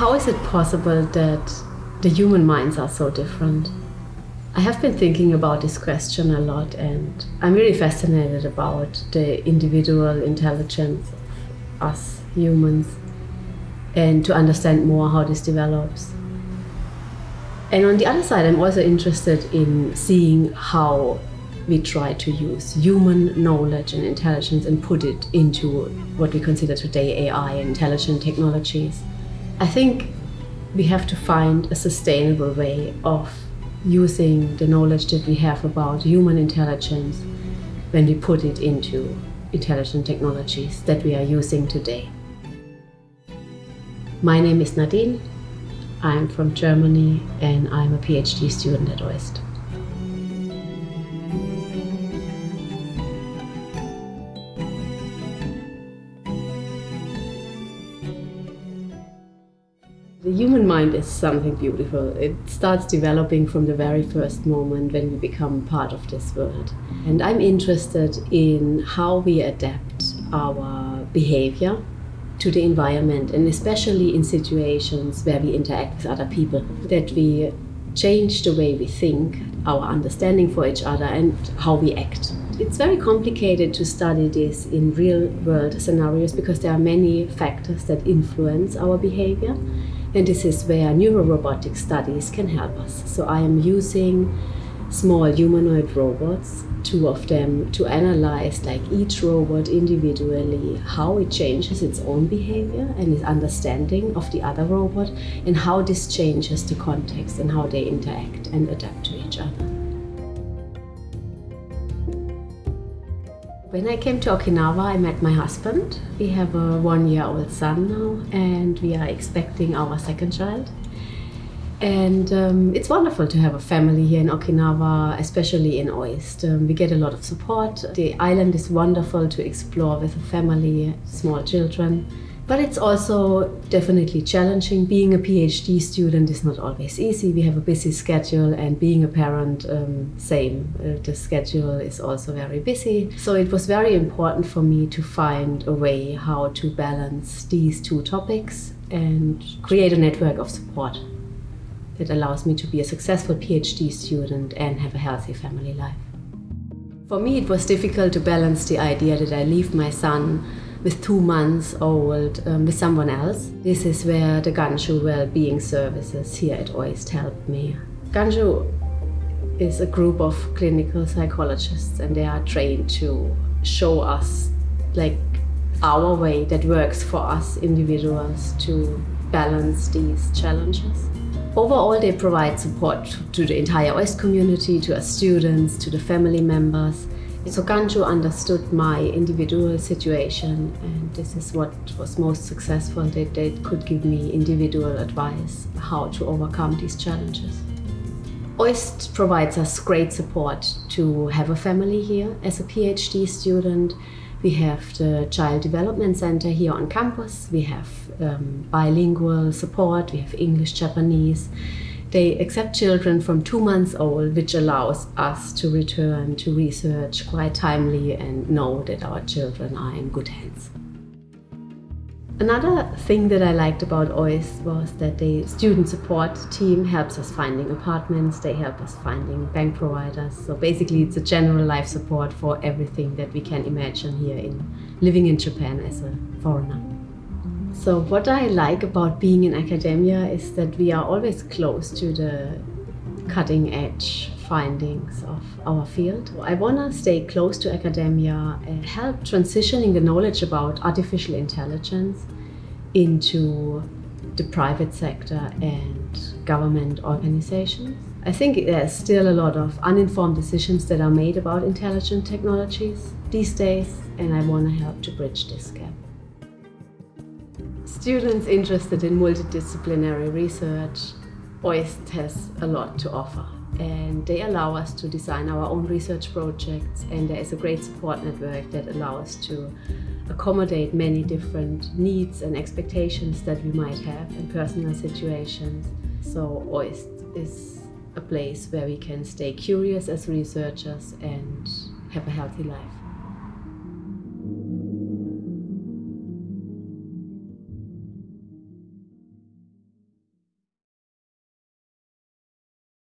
How is it possible that the human minds are so different? I have been thinking about this question a lot, and I'm really fascinated about the individual intelligence of us humans and to understand more how this develops. And on the other side, I'm also interested in seeing how we try to use human knowledge and intelligence and put it into what we consider today AI and intelligent technologies. I think we have to find a sustainable way of using the knowledge that we have about human intelligence when we put it into intelligent technologies that we are using today. My name is Nadine. I'm from Germany and I'm a PhD student at OIST. The human mind is something beautiful. It starts developing from the very first moment when we become part of this world. And I'm interested in how we adapt our behavior to the environment and especially in situations where we interact with other people, that we change the way we think, our understanding for each other and how we act. It's very complicated to study this in real world scenarios because there are many factors that influence our behavior and this is where neurorobotic studies can help us. So I am using small humanoid robots, two of them, to analyze like each robot individually, how it changes its own behavior and its understanding of the other robot, and how this changes the context and how they interact and adapt to each other. When I came to Okinawa, I met my husband. We have a one-year-old son now, and we are expecting our second child. And um, it's wonderful to have a family here in Okinawa, especially in Oist. Um, we get a lot of support. The island is wonderful to explore with a family, small children. But it's also definitely challenging. Being a PhD student is not always easy. We have a busy schedule, and being a parent, um, same. Uh, the schedule is also very busy. So it was very important for me to find a way how to balance these two topics and create a network of support that allows me to be a successful PhD student and have a healthy family life. For me, it was difficult to balance the idea that I leave my son with two months old um, with someone else. This is where the Ganjuu Wellbeing Services here at OIST helped me. Ganjuu is a group of clinical psychologists and they are trained to show us like our way that works for us individuals to balance these challenges. Overall, they provide support to the entire OIST community, to our students, to the family members, so Ganjuu understood my individual situation and this is what was most successful, that they could give me individual advice how to overcome these challenges. OIST provides us great support to have a family here. As a PhD student, we have the Child Development Center here on campus. We have um, bilingual support, we have English, Japanese. They accept children from two months old, which allows us to return to research quite timely and know that our children are in good hands. Another thing that I liked about OIST was that the student support team helps us finding apartments, they help us finding bank providers. So basically it's a general life support for everything that we can imagine here in living in Japan as a foreigner. So what I like about being in academia is that we are always close to the cutting edge findings of our field. I want to stay close to academia and help transitioning the knowledge about artificial intelligence into the private sector and government organizations. I think there's still a lot of uninformed decisions that are made about intelligent technologies these days and I want to help to bridge this gap. Students interested in multidisciplinary research, OIST has a lot to offer and they allow us to design our own research projects and there is a great support network that allows us to accommodate many different needs and expectations that we might have in personal situations. So OIST is a place where we can stay curious as researchers and have a healthy life.